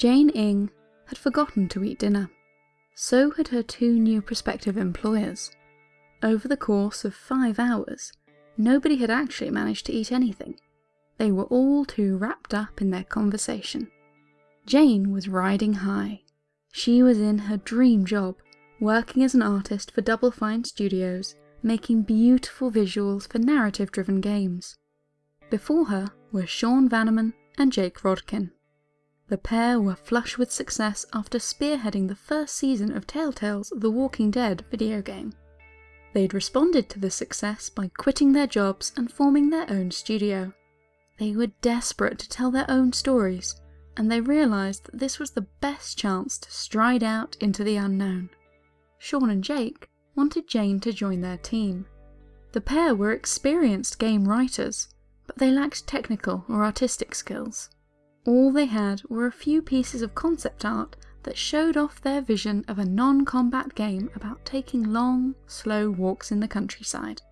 Jane Ng had forgotten to eat dinner. So had her two new prospective employers. Over the course of five hours, nobody had actually managed to eat anything. They were all too wrapped up in their conversation. Jane was riding high. She was in her dream job, working as an artist for Double Fine Studios, making beautiful visuals for narrative-driven games. Before her were Sean Vanaman and Jake Rodkin. The pair were flush with success after spearheading the first season of Telltale's The Walking Dead video game. They'd responded to the success by quitting their jobs and forming their own studio. They were desperate to tell their own stories, and they realised that this was the best chance to stride out into the unknown. Sean and Jake wanted Jane to join their team. The pair were experienced game writers, but they lacked technical or artistic skills. All they had were a few pieces of concept art that showed off their vision of a non-combat game about taking long, slow walks in the countryside.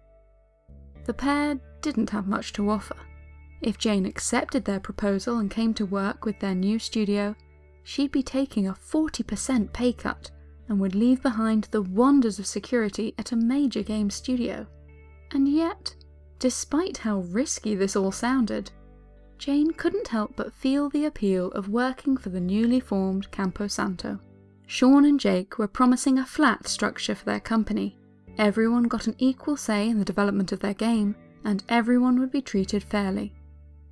The pair didn't have much to offer. If Jane accepted their proposal and came to work with their new studio, she'd be taking a 40% pay cut and would leave behind the wonders of security at a major game studio. And yet, despite how risky this all sounded, Jane couldn't help but feel the appeal of working for the newly formed Campo Santo. Sean and Jake were promising a flat structure for their company. Everyone got an equal say in the development of their game, and everyone would be treated fairly.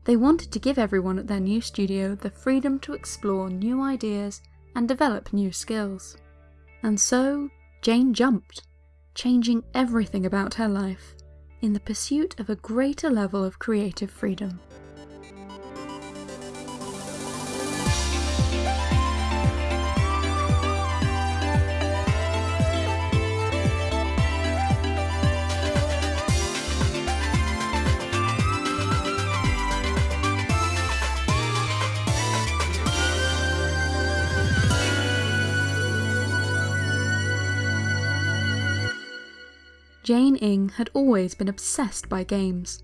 They wanted to give everyone at their new studio the freedom to explore new ideas and develop new skills. And so, Jane jumped, changing everything about her life in the pursuit of a greater level of creative freedom. Jane Ng had always been obsessed by games.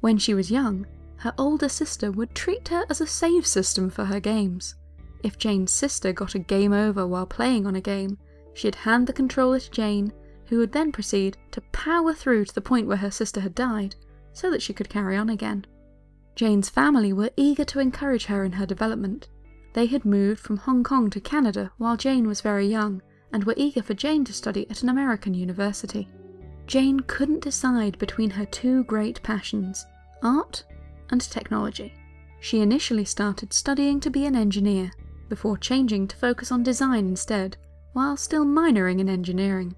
When she was young, her older sister would treat her as a save system for her games. If Jane's sister got a game over while playing on a game, she'd hand the controller to Jane, who would then proceed to power through to the point where her sister had died, so that she could carry on again. Jane's family were eager to encourage her in her development. They had moved from Hong Kong to Canada while Jane was very young, and were eager for Jane to study at an American university. Jane couldn't decide between her two great passions, art and technology. She initially started studying to be an engineer, before changing to focus on design instead, while still minoring in engineering.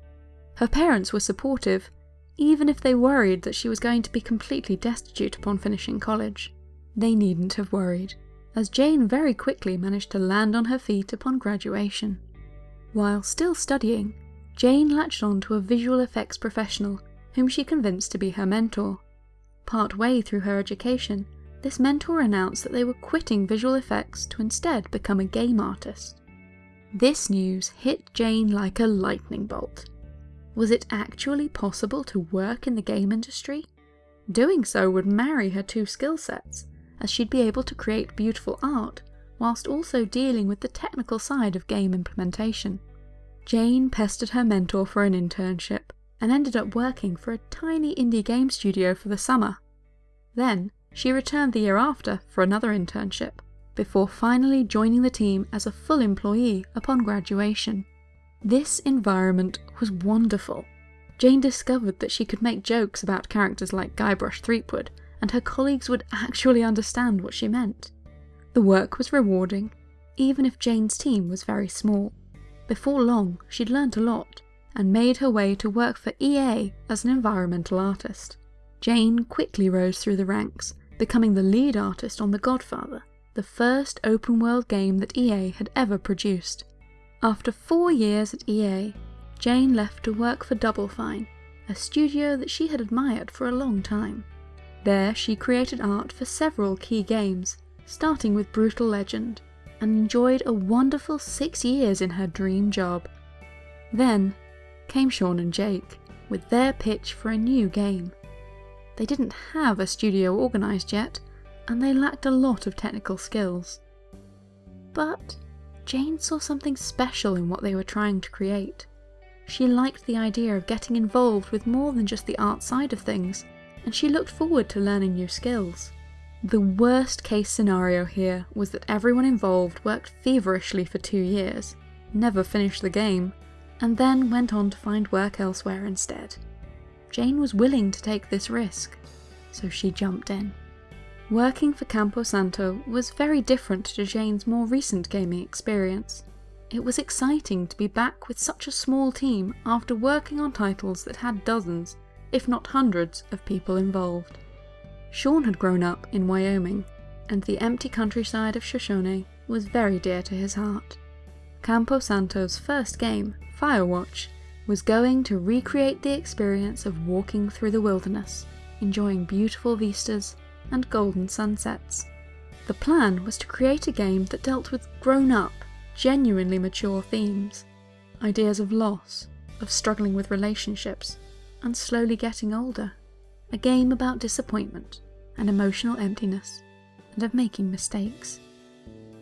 Her parents were supportive, even if they worried that she was going to be completely destitute upon finishing college. They needn't have worried, as Jane very quickly managed to land on her feet upon graduation. While still studying, Jane latched on to a visual effects professional whom she convinced to be her mentor. Part way through her education, this mentor announced that they were quitting visual effects to instead become a game artist. This news hit Jane like a lightning bolt. Was it actually possible to work in the game industry? Doing so would marry her two skill sets, as she'd be able to create beautiful art whilst also dealing with the technical side of game implementation. Jane pestered her mentor for an internship, and ended up working for a tiny indie game studio for the summer. Then, she returned the year after for another internship, before finally joining the team as a full employee upon graduation. This environment was wonderful. Jane discovered that she could make jokes about characters like Guybrush Threepwood, and her colleagues would actually understand what she meant. The work was rewarding, even if Jane's team was very small. Before long, she'd learnt a lot, and made her way to work for EA as an environmental artist. Jane quickly rose through the ranks, becoming the lead artist on The Godfather, the first open world game that EA had ever produced. After four years at EA, Jane left to work for Double Fine, a studio that she had admired for a long time. There she created art for several key games, starting with Brutal Legend, and enjoyed a wonderful six years in her dream job. Then came Sean and Jake, with their pitch for a new game. They didn't have a studio organised yet, and they lacked a lot of technical skills. But Jane saw something special in what they were trying to create. She liked the idea of getting involved with more than just the art side of things, and she looked forward to learning new skills. The worst case scenario here was that everyone involved worked feverishly for two years, never finished the game, and then went on to find work elsewhere instead. Jane was willing to take this risk, so she jumped in. Working for Campo Santo was very different to Jane's more recent gaming experience. It was exciting to be back with such a small team after working on titles that had dozens, if not hundreds, of people involved. Sean had grown up in Wyoming, and the empty countryside of Shoshone was very dear to his heart. Campo Santo's first game, Firewatch, was going to recreate the experience of walking through the wilderness, enjoying beautiful vistas and golden sunsets. The plan was to create a game that dealt with grown up, genuinely mature themes ideas of loss, of struggling with relationships, and slowly getting older. A game about disappointment and emotional emptiness, and of making mistakes.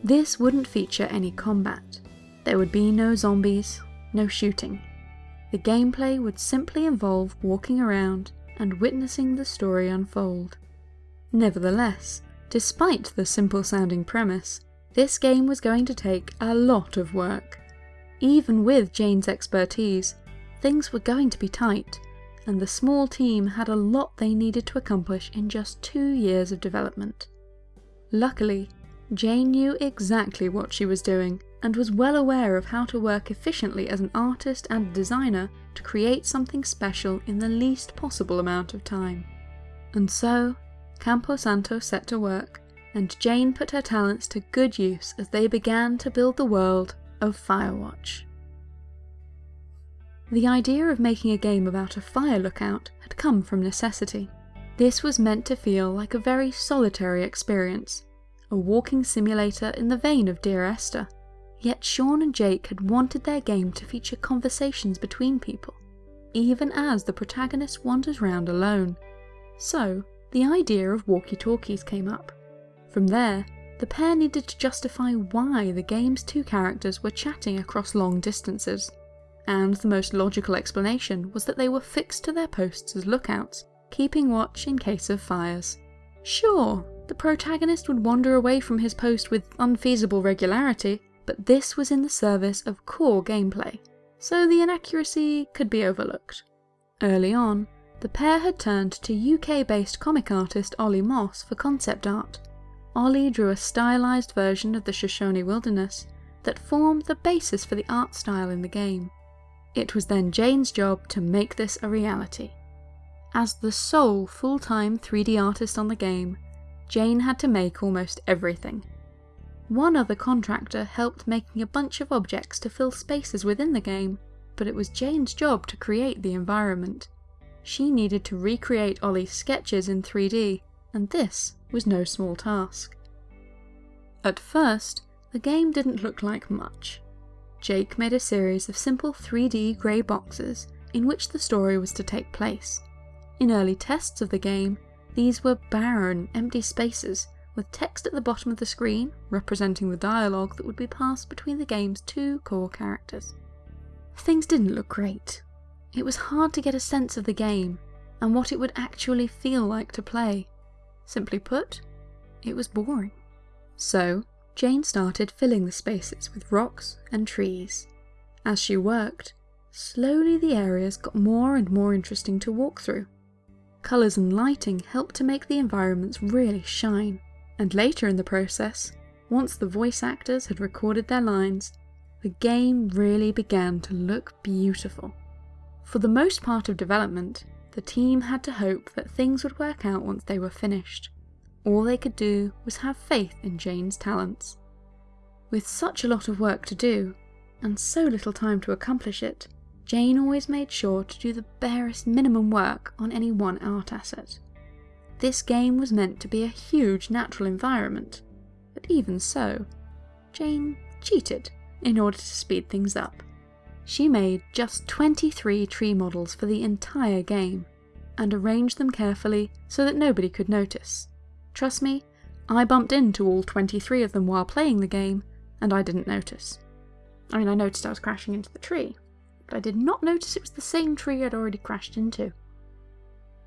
This wouldn't feature any combat. There would be no zombies, no shooting. The gameplay would simply involve walking around and witnessing the story unfold. Nevertheless, despite the simple sounding premise, this game was going to take a lot of work. Even with Jane's expertise, things were going to be tight, and the small team had a lot they needed to accomplish in just two years of development. Luckily, Jane knew exactly what she was doing and was well aware of how to work efficiently as an artist and designer to create something special in the least possible amount of time. And so, Campo Santo set to work, and Jane put her talents to good use as they began to build the world of Firewatch. The idea of making a game about a fire lookout had come from necessity. This was meant to feel like a very solitary experience, a walking simulator in the vein of Dear Esther. Yet Sean and Jake had wanted their game to feature conversations between people, even as the protagonist wanders round alone. So, the idea of walkie-talkies came up. From there, the pair needed to justify why the game's two characters were chatting across long distances and the most logical explanation was that they were fixed to their posts as lookouts, keeping watch in case of fires. Sure, the protagonist would wander away from his post with unfeasible regularity, but this was in the service of core gameplay, so the inaccuracy could be overlooked. Early on, the pair had turned to UK-based comic artist Olly Moss for concept art. Olly drew a stylised version of the Shoshone wilderness that formed the basis for the art style in the game. It was then Jane's job to make this a reality. As the sole full-time 3D artist on the game, Jane had to make almost everything. One other contractor helped making a bunch of objects to fill spaces within the game, but it was Jane's job to create the environment. She needed to recreate Olly's sketches in 3D, and this was no small task. At first, the game didn't look like much. Jake made a series of simple 3D grey boxes in which the story was to take place. In early tests of the game, these were barren, empty spaces with text at the bottom of the screen representing the dialogue that would be passed between the game's two core characters. Things didn't look great. It was hard to get a sense of the game and what it would actually feel like to play. Simply put, it was boring. So, Jane started filling the spaces with rocks and trees. As she worked, slowly the areas got more and more interesting to walk through. Colours and lighting helped to make the environments really shine, and later in the process, once the voice actors had recorded their lines, the game really began to look beautiful. For the most part of development, the team had to hope that things would work out once they were finished. All they could do was have faith in Jane's talents. With such a lot of work to do, and so little time to accomplish it, Jane always made sure to do the barest minimum work on any one art asset. This game was meant to be a huge natural environment, but even so, Jane cheated in order to speed things up. She made just 23 tree models for the entire game, and arranged them carefully so that nobody could notice. Trust me, I bumped into all 23 of them while playing the game, and I didn't notice. I mean, I noticed I was crashing into the tree, but I did not notice it was the same tree I'd already crashed into.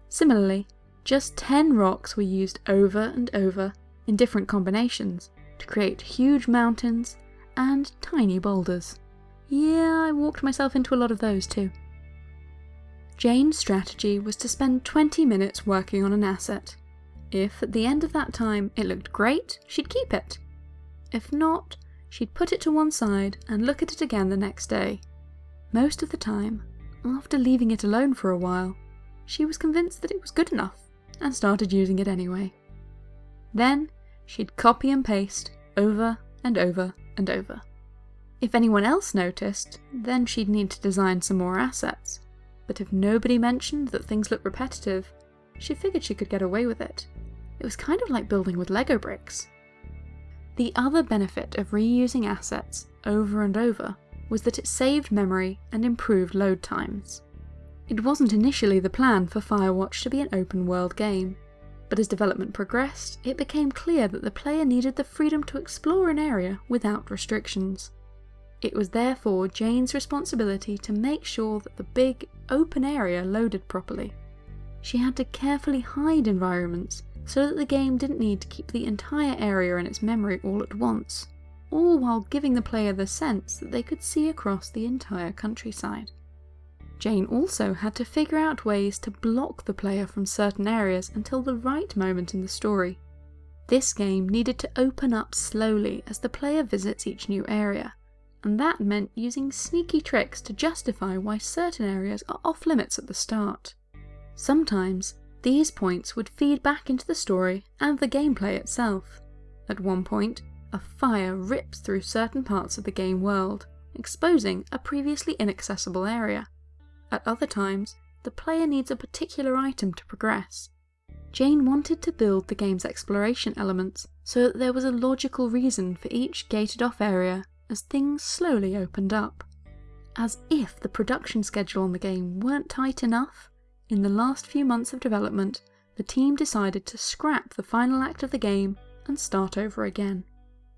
Similarly, just 10 rocks were used over and over in different combinations to create huge mountains and tiny boulders. Yeah, I walked myself into a lot of those too. Jane's strategy was to spend 20 minutes working on an asset. If at the end of that time it looked great, she'd keep it. If not, she'd put it to one side and look at it again the next day. Most of the time, after leaving it alone for a while, she was convinced that it was good enough and started using it anyway. Then she'd copy and paste over and over and over. If anyone else noticed, then she'd need to design some more assets. But if nobody mentioned that things looked repetitive, she figured she could get away with it. It was kind of like building with Lego bricks. The other benefit of reusing assets over and over was that it saved memory and improved load times. It wasn't initially the plan for Firewatch to be an open world game, but as development progressed, it became clear that the player needed the freedom to explore an area without restrictions. It was therefore Jane's responsibility to make sure that the big, open area loaded properly. She had to carefully hide environments so that the game didn't need to keep the entire area in its memory all at once, all while giving the player the sense that they could see across the entire countryside. Jane also had to figure out ways to block the player from certain areas until the right moment in the story. This game needed to open up slowly as the player visits each new area, and that meant using sneaky tricks to justify why certain areas are off limits at the start. Sometimes, these points would feed back into the story and the gameplay itself. At one point, a fire rips through certain parts of the game world, exposing a previously inaccessible area. At other times, the player needs a particular item to progress. Jane wanted to build the game's exploration elements so that there was a logical reason for each gated off area as things slowly opened up. As if the production schedule on the game weren't tight enough, in the last few months of development, the team decided to scrap the final act of the game and start over again.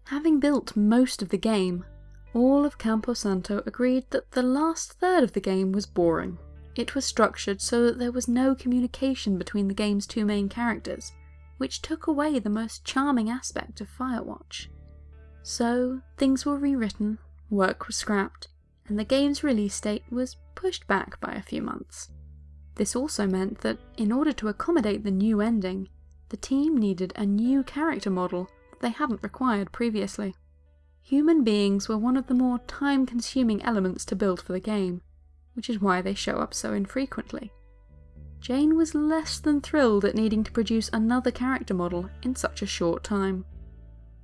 Having built most of the game, all of Campo Santo agreed that the last third of the game was boring. It was structured so that there was no communication between the game's two main characters, which took away the most charming aspect of Firewatch. So, things were rewritten, work was scrapped, and the game's release date was pushed back by a few months. This also meant that, in order to accommodate the new ending, the team needed a new character model that they hadn't required previously. Human beings were one of the more time-consuming elements to build for the game, which is why they show up so infrequently. Jane was less than thrilled at needing to produce another character model in such a short time.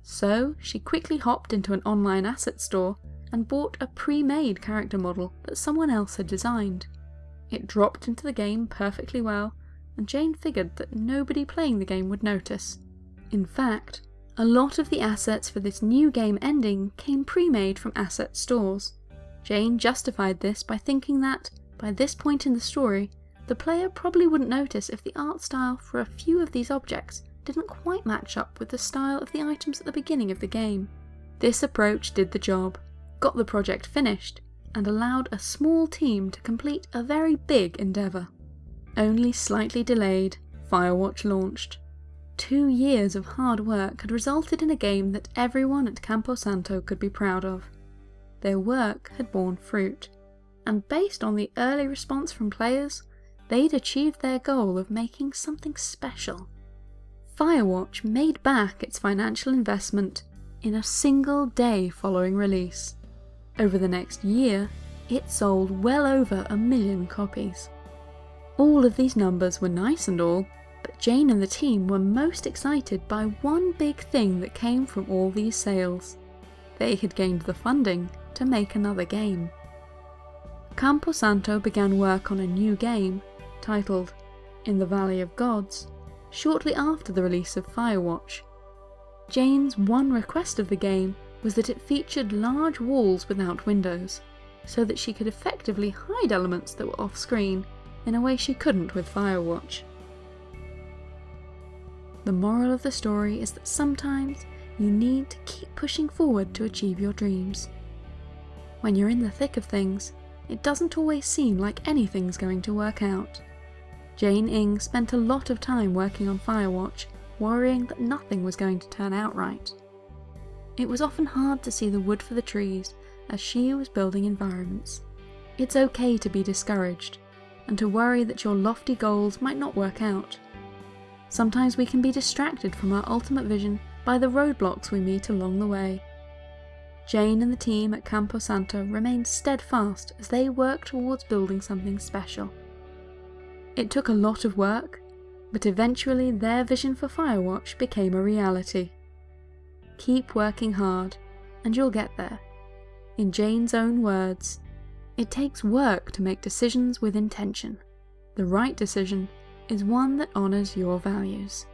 So she quickly hopped into an online asset store and bought a pre-made character model that someone else had designed. It dropped into the game perfectly well, and Jane figured that nobody playing the game would notice. In fact, a lot of the assets for this new game ending came pre-made from asset stores. Jane justified this by thinking that, by this point in the story, the player probably wouldn't notice if the art style for a few of these objects didn't quite match up with the style of the items at the beginning of the game. This approach did the job, got the project finished, and allowed a small team to complete a very big endeavour. Only slightly delayed, Firewatch launched. Two years of hard work had resulted in a game that everyone at Campo Santo could be proud of. Their work had borne fruit, and based on the early response from players, they'd achieved their goal of making something special. Firewatch made back its financial investment in a single day following release. Over the next year, it sold well over a million copies. All of these numbers were nice and all, but Jane and the team were most excited by one big thing that came from all these sales. They had gained the funding to make another game. Campo Santo began work on a new game, titled In the Valley of Gods, shortly after the release of Firewatch. Jane's one request of the game was that it featured large walls without windows, so that she could effectively hide elements that were off-screen in a way she couldn't with Firewatch. The moral of the story is that sometimes you need to keep pushing forward to achieve your dreams. When you're in the thick of things, it doesn't always seem like anything's going to work out. Jane Ng spent a lot of time working on Firewatch, worrying that nothing was going to turn out right. It was often hard to see the wood for the trees as she was building environments. It's okay to be discouraged, and to worry that your lofty goals might not work out. Sometimes we can be distracted from our ultimate vision by the roadblocks we meet along the way. Jane and the team at Campo Santo remained steadfast as they worked towards building something special. It took a lot of work, but eventually their vision for Firewatch became a reality. Keep working hard, and you'll get there. In Jane's own words, it takes work to make decisions with intention. The right decision is one that honours your values.